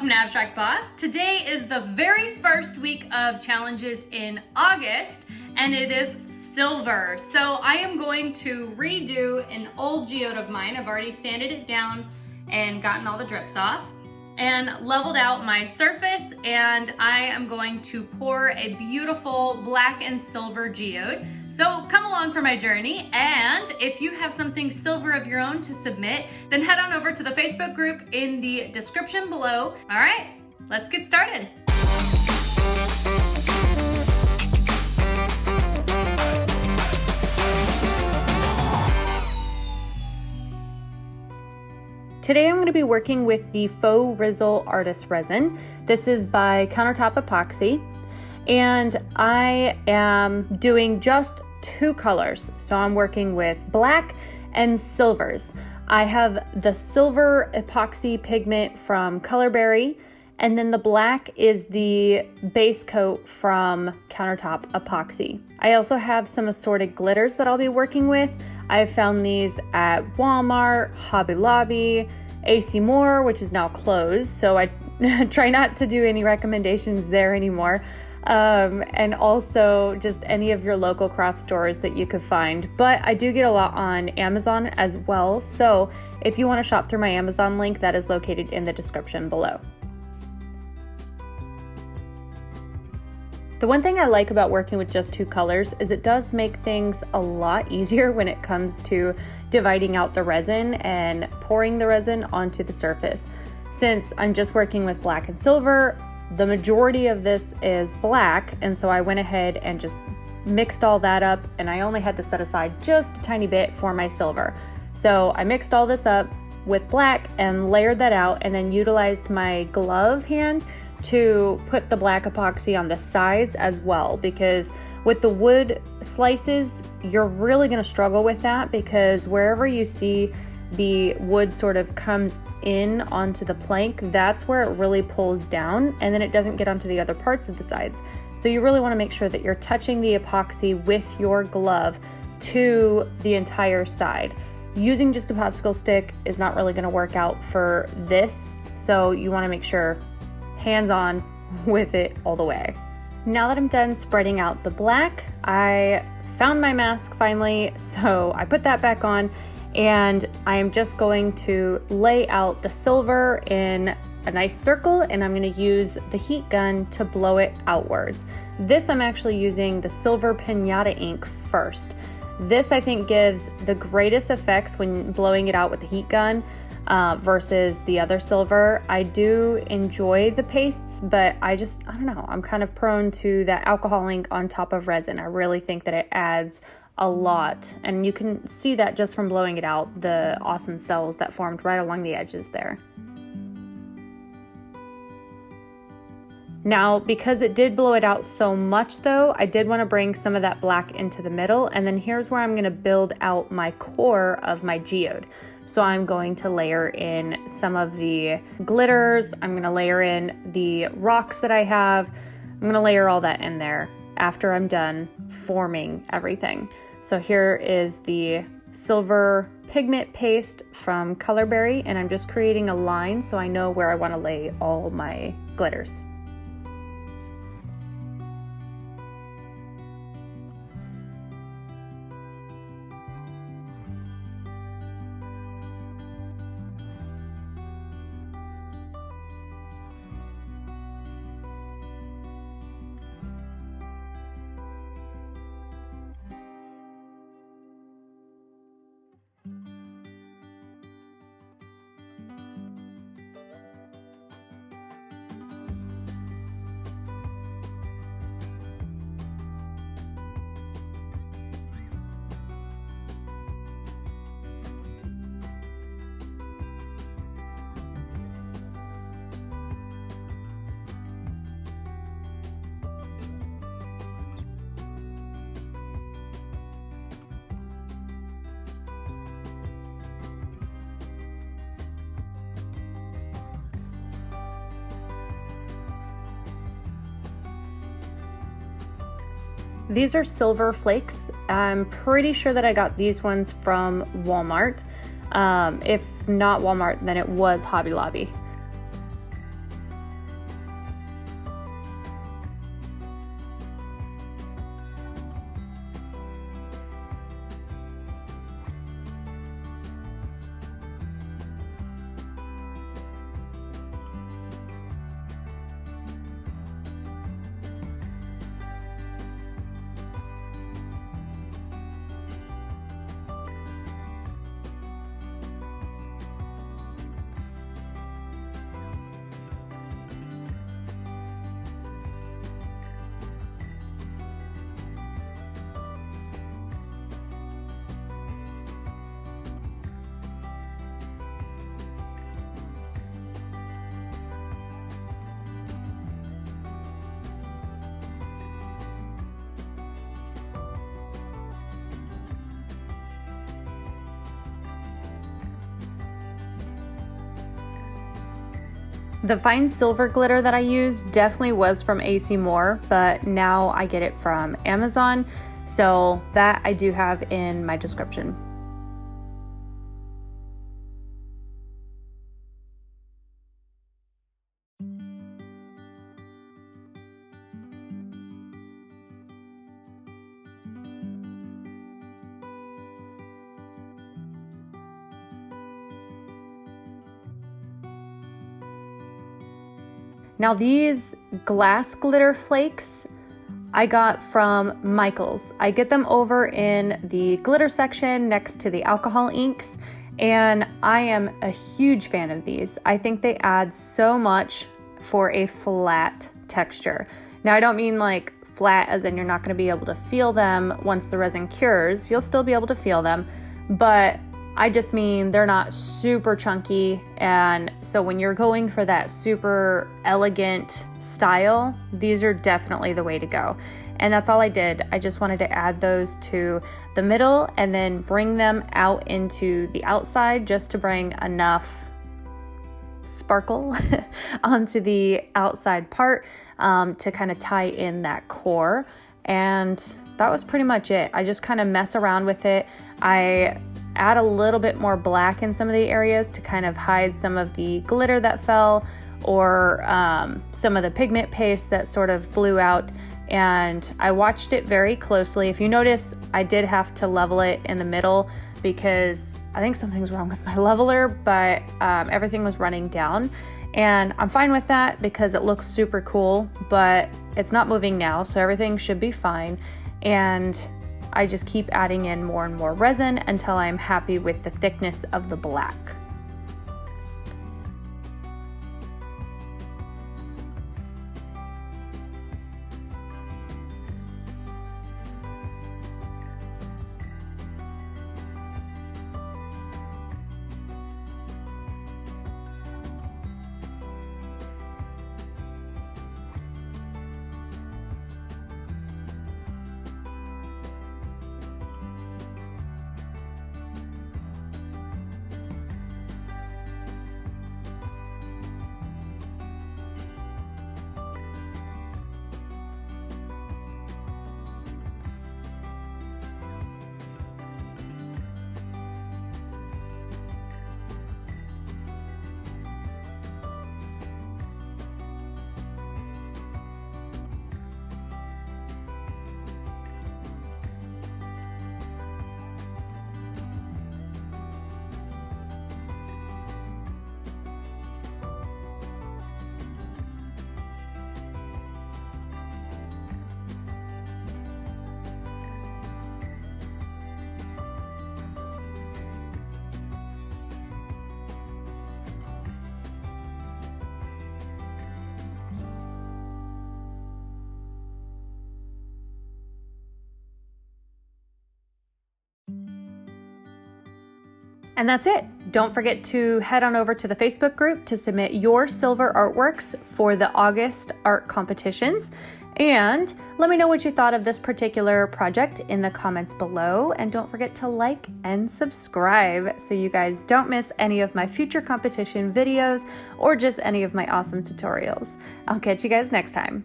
welcome to Abstract Boss. Today is the very first week of challenges in August and it is silver. So I am going to redo an old geode of mine. I've already sanded it down and gotten all the drips off and leveled out my surface and I am going to pour a beautiful black and silver geode. So come along for my journey and if you have something silver of your own to submit, then head on over to the Facebook group in the description below. All right, let's get started. Today I'm going to be working with the Faux Rizzle Artist Resin. This is by Countertop Epoxy and I am doing just two colors. So I'm working with black and silvers. I have the silver epoxy pigment from Colorberry and then the black is the base coat from Countertop Epoxy. I also have some assorted glitters that I'll be working with. I've found these at Walmart, Hobby Lobby, AC Moore, which is now closed, so I try not to do any recommendations there anymore. Um, and also just any of your local craft stores that you could find. But I do get a lot on Amazon as well, so if you want to shop through my Amazon link, that is located in the description below. The one thing I like about working with just two colors is it does make things a lot easier when it comes to dividing out the resin and pouring the resin onto the surface. Since I'm just working with black and silver, the majority of this is black, and so I went ahead and just mixed all that up, and I only had to set aside just a tiny bit for my silver. So I mixed all this up with black and layered that out, and then utilized my glove hand to put the black epoxy on the sides as well because with the wood slices, you're really going to struggle with that because wherever you see the wood sort of comes in onto the plank, that's where it really pulls down and then it doesn't get onto the other parts of the sides. So you really want to make sure that you're touching the epoxy with your glove to the entire side. Using just a popsicle stick is not really going to work out for this, so you want to make sure hands-on with it all the way. Now that I'm done spreading out the black, I found my mask finally, so I put that back on and I am just going to lay out the silver in a nice circle and I'm going to use the heat gun to blow it outwards. This I'm actually using the silver pinata ink first. This I think gives the greatest effects when blowing it out with the heat gun uh, versus the other silver. I do enjoy the pastes, but I just, I don't know, I'm kind of prone to that alcohol ink on top of resin. I really think that it adds a lot, and you can see that just from blowing it out, the awesome cells that formed right along the edges there. Now, because it did blow it out so much though, I did want to bring some of that black into the middle, and then here's where I'm going to build out my core of my geode. So I'm going to layer in some of the glitters. I'm going to layer in the rocks that I have. I'm going to layer all that in there after I'm done forming everything. So here is the silver pigment paste from Colorberry and I'm just creating a line so I know where I want to lay all my glitters. These are silver flakes. I'm pretty sure that I got these ones from Walmart. Um, if not Walmart, then it was Hobby Lobby. The fine silver glitter that I used definitely was from AC Moore, but now I get it from Amazon. So that I do have in my description. Now these glass glitter flakes I got from Michaels. I get them over in the glitter section next to the alcohol inks and I am a huge fan of these. I think they add so much for a flat texture. Now I don't mean like flat as in you're not going to be able to feel them once the resin cures. You'll still be able to feel them, but I just mean they're not super chunky. And so when you're going for that super elegant style, these are definitely the way to go. And that's all I did. I just wanted to add those to the middle and then bring them out into the outside just to bring enough sparkle onto the outside part um, to kind of tie in that core. And that was pretty much it. I just kind of mess around with it. I add a little bit more black in some of the areas to kind of hide some of the glitter that fell or um, some of the pigment paste that sort of blew out. And I watched it very closely. If you notice, I did have to level it in the middle because I think something's wrong with my leveler, but um, everything was running down. And I'm fine with that because it looks super cool, but it's not moving now, so everything should be fine. And I just keep adding in more and more resin until I'm happy with the thickness of the black. And that's it. Don't forget to head on over to the Facebook group to submit your silver artworks for the August art competitions. And let me know what you thought of this particular project in the comments below. And don't forget to like and subscribe so you guys don't miss any of my future competition videos or just any of my awesome tutorials. I'll catch you guys next time.